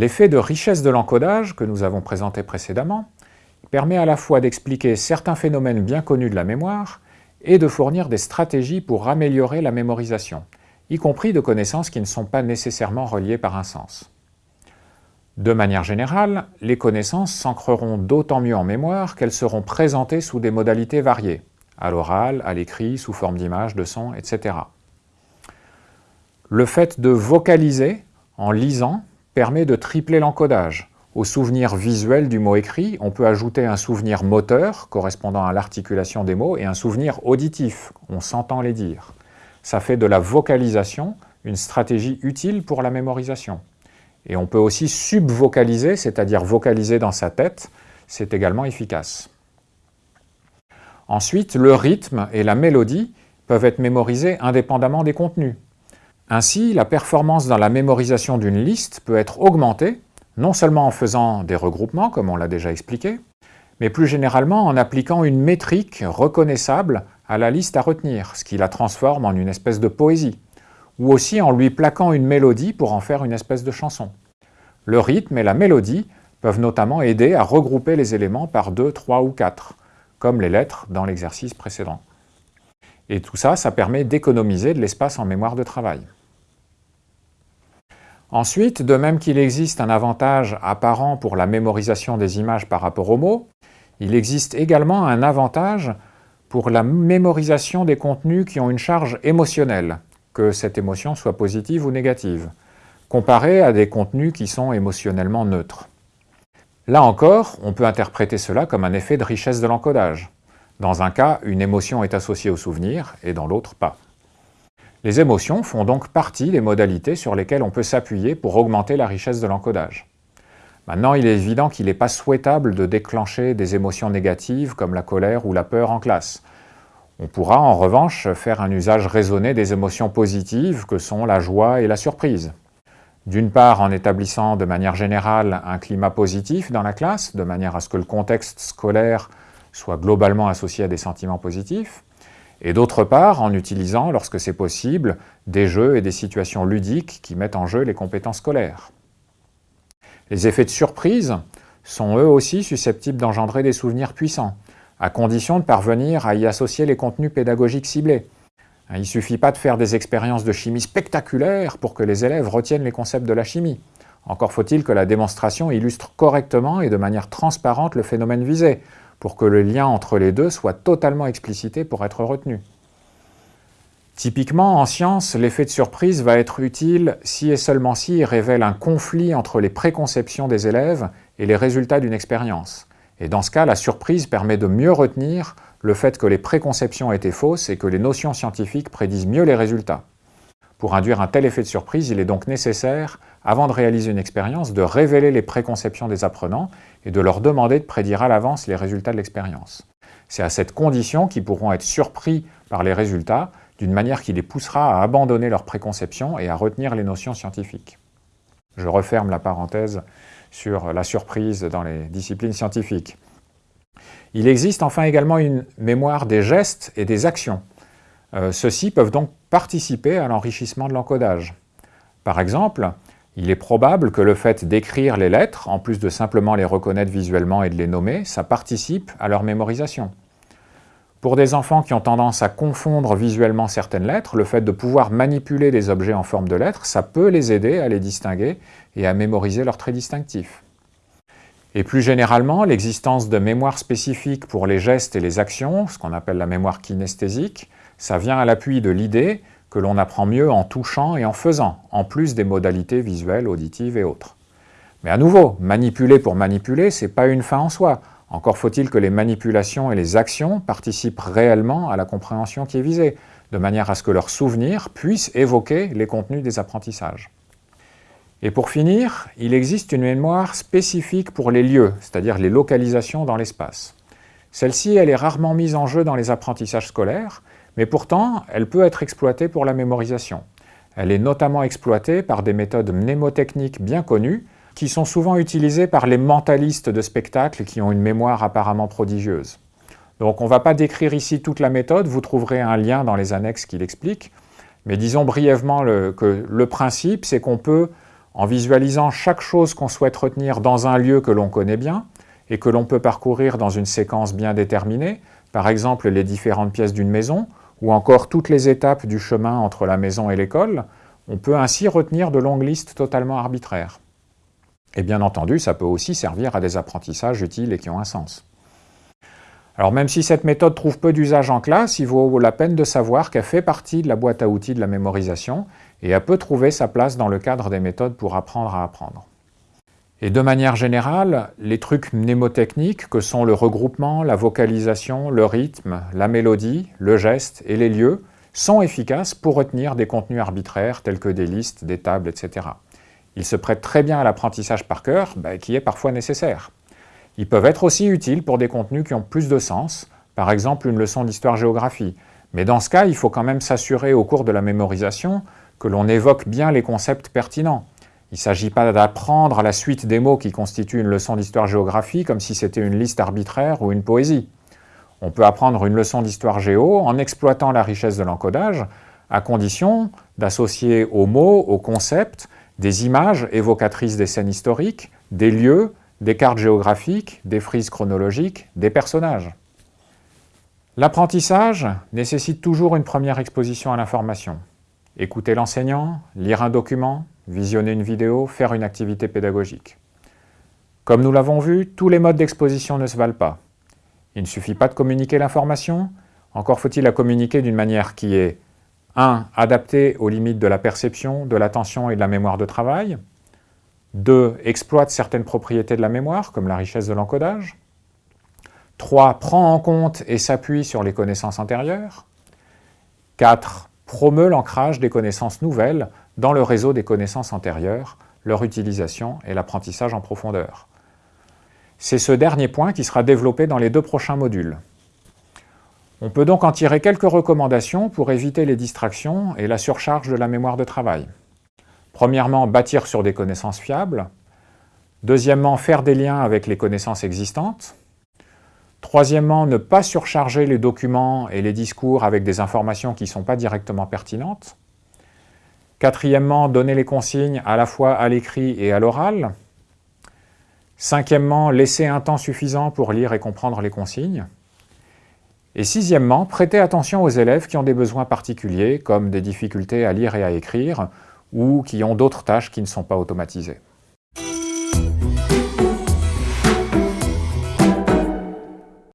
L'effet de richesse de l'encodage, que nous avons présenté précédemment, permet à la fois d'expliquer certains phénomènes bien connus de la mémoire et de fournir des stratégies pour améliorer la mémorisation, y compris de connaissances qui ne sont pas nécessairement reliées par un sens. De manière générale, les connaissances s'ancreront d'autant mieux en mémoire qu'elles seront présentées sous des modalités variées, à l'oral, à l'écrit, sous forme d'images, de sons, etc. Le fait de vocaliser en lisant permet de tripler l'encodage. Au souvenir visuel du mot écrit, on peut ajouter un souvenir moteur, correspondant à l'articulation des mots, et un souvenir auditif, on s'entend les dire. Ça fait de la vocalisation une stratégie utile pour la mémorisation. Et on peut aussi subvocaliser, c'est-à-dire vocaliser dans sa tête, c'est également efficace. Ensuite, le rythme et la mélodie peuvent être mémorisés indépendamment des contenus. Ainsi, la performance dans la mémorisation d'une liste peut être augmentée, non seulement en faisant des regroupements, comme on l'a déjà expliqué, mais plus généralement en appliquant une métrique reconnaissable à la liste à retenir, ce qui la transforme en une espèce de poésie ou aussi en lui plaquant une mélodie pour en faire une espèce de chanson. Le rythme et la mélodie peuvent notamment aider à regrouper les éléments par deux, trois ou quatre, comme les lettres dans l'exercice précédent. Et tout ça, ça permet d'économiser de l'espace en mémoire de travail. Ensuite, de même qu'il existe un avantage apparent pour la mémorisation des images par rapport aux mots, il existe également un avantage pour la mémorisation des contenus qui ont une charge émotionnelle, que cette émotion soit positive ou négative, comparé à des contenus qui sont émotionnellement neutres. Là encore, on peut interpréter cela comme un effet de richesse de l'encodage. Dans un cas, une émotion est associée au souvenir, et dans l'autre, pas. Les émotions font donc partie des modalités sur lesquelles on peut s'appuyer pour augmenter la richesse de l'encodage. Maintenant, il est évident qu'il n'est pas souhaitable de déclencher des émotions négatives comme la colère ou la peur en classe, on pourra en revanche faire un usage raisonné des émotions positives que sont la joie et la surprise. D'une part en établissant de manière générale un climat positif dans la classe, de manière à ce que le contexte scolaire soit globalement associé à des sentiments positifs, et d'autre part en utilisant, lorsque c'est possible, des jeux et des situations ludiques qui mettent en jeu les compétences scolaires. Les effets de surprise sont eux aussi susceptibles d'engendrer des souvenirs puissants, à condition de parvenir à y associer les contenus pédagogiques ciblés. Il ne suffit pas de faire des expériences de chimie spectaculaires pour que les élèves retiennent les concepts de la chimie. Encore faut-il que la démonstration illustre correctement et de manière transparente le phénomène visé, pour que le lien entre les deux soit totalement explicité pour être retenu. Typiquement, en science, l'effet de surprise va être utile si et seulement si il révèle un conflit entre les préconceptions des élèves et les résultats d'une expérience. Et dans ce cas, la surprise permet de mieux retenir le fait que les préconceptions étaient fausses et que les notions scientifiques prédisent mieux les résultats. Pour induire un tel effet de surprise, il est donc nécessaire, avant de réaliser une expérience, de révéler les préconceptions des apprenants et de leur demander de prédire à l'avance les résultats de l'expérience. C'est à cette condition qu'ils pourront être surpris par les résultats d'une manière qui les poussera à abandonner leurs préconceptions et à retenir les notions scientifiques. Je referme la parenthèse sur la surprise dans les disciplines scientifiques. Il existe enfin également une mémoire des gestes et des actions. Euh, ceux-ci peuvent donc participer à l'enrichissement de l'encodage. Par exemple, il est probable que le fait d'écrire les lettres, en plus de simplement les reconnaître visuellement et de les nommer, ça participe à leur mémorisation. Pour des enfants qui ont tendance à confondre visuellement certaines lettres, le fait de pouvoir manipuler des objets en forme de lettres, ça peut les aider à les distinguer et à mémoriser leurs traits distinctifs. Et plus généralement, l'existence de mémoire spécifique pour les gestes et les actions, ce qu'on appelle la mémoire kinesthésique, ça vient à l'appui de l'idée que l'on apprend mieux en touchant et en faisant, en plus des modalités visuelles, auditives et autres. Mais à nouveau, manipuler pour manipuler, ce n'est pas une fin en soi. Encore faut-il que les manipulations et les actions participent réellement à la compréhension qui est visée, de manière à ce que leurs souvenirs puissent évoquer les contenus des apprentissages. Et pour finir, il existe une mémoire spécifique pour les lieux, c'est-à-dire les localisations dans l'espace. Celle-ci, elle est rarement mise en jeu dans les apprentissages scolaires, mais pourtant, elle peut être exploitée pour la mémorisation. Elle est notamment exploitée par des méthodes mnémotechniques bien connues, qui sont souvent utilisées par les mentalistes de spectacles qui ont une mémoire apparemment prodigieuse. Donc on ne va pas décrire ici toute la méthode, vous trouverez un lien dans les annexes qui l'explique, mais disons brièvement que le principe, c'est qu'on peut en visualisant chaque chose qu'on souhaite retenir dans un lieu que l'on connaît bien et que l'on peut parcourir dans une séquence bien déterminée, par exemple les différentes pièces d'une maison, ou encore toutes les étapes du chemin entre la maison et l'école, on peut ainsi retenir de longues listes totalement arbitraires. Et bien entendu, ça peut aussi servir à des apprentissages utiles et qui ont un sens. Alors même si cette méthode trouve peu d'usage en classe, il vaut la peine de savoir qu'elle fait partie de la boîte à outils de la mémorisation et elle peut trouver sa place dans le cadre des méthodes pour apprendre à apprendre. Et de manière générale, les trucs mnémotechniques que sont le regroupement, la vocalisation, le rythme, la mélodie, le geste et les lieux sont efficaces pour retenir des contenus arbitraires tels que des listes, des tables, etc. Ils se prêtent très bien à l'apprentissage par cœur, bah, qui est parfois nécessaire. Ils peuvent être aussi utiles pour des contenus qui ont plus de sens, par exemple une leçon d'histoire-géographie. Mais dans ce cas, il faut quand même s'assurer au cours de la mémorisation que l'on évoque bien les concepts pertinents. Il ne s'agit pas d'apprendre à la suite des mots qui constituent une leçon d'histoire-géographie comme si c'était une liste arbitraire ou une poésie. On peut apprendre une leçon d'histoire-géo en exploitant la richesse de l'encodage, à condition d'associer aux mots, aux concepts, des images évocatrices des scènes historiques, des lieux, des cartes géographiques, des frises chronologiques, des personnages. L'apprentissage nécessite toujours une première exposition à l'information. Écouter l'enseignant, lire un document, visionner une vidéo, faire une activité pédagogique. Comme nous l'avons vu, tous les modes d'exposition ne se valent pas. Il ne suffit pas de communiquer l'information, encore faut-il la communiquer d'une manière qui est 1. Adaptée aux limites de la perception, de l'attention et de la mémoire de travail. 2. Exploite certaines propriétés de la mémoire, comme la richesse de l'encodage. 3. Prend en compte et s'appuie sur les connaissances antérieures. 4. Promeut l'ancrage des connaissances nouvelles dans le réseau des connaissances antérieures, leur utilisation et l'apprentissage en profondeur. C'est ce dernier point qui sera développé dans les deux prochains modules. On peut donc en tirer quelques recommandations pour éviter les distractions et la surcharge de la mémoire de travail. Premièrement, bâtir sur des connaissances fiables. Deuxièmement, faire des liens avec les connaissances existantes. Troisièmement, ne pas surcharger les documents et les discours avec des informations qui ne sont pas directement pertinentes. Quatrièmement, donner les consignes à la fois à l'écrit et à l'oral. Cinquièmement, laisser un temps suffisant pour lire et comprendre les consignes. Et sixièmement, prêter attention aux élèves qui ont des besoins particuliers, comme des difficultés à lire et à écrire, ou qui ont d'autres tâches qui ne sont pas automatisées.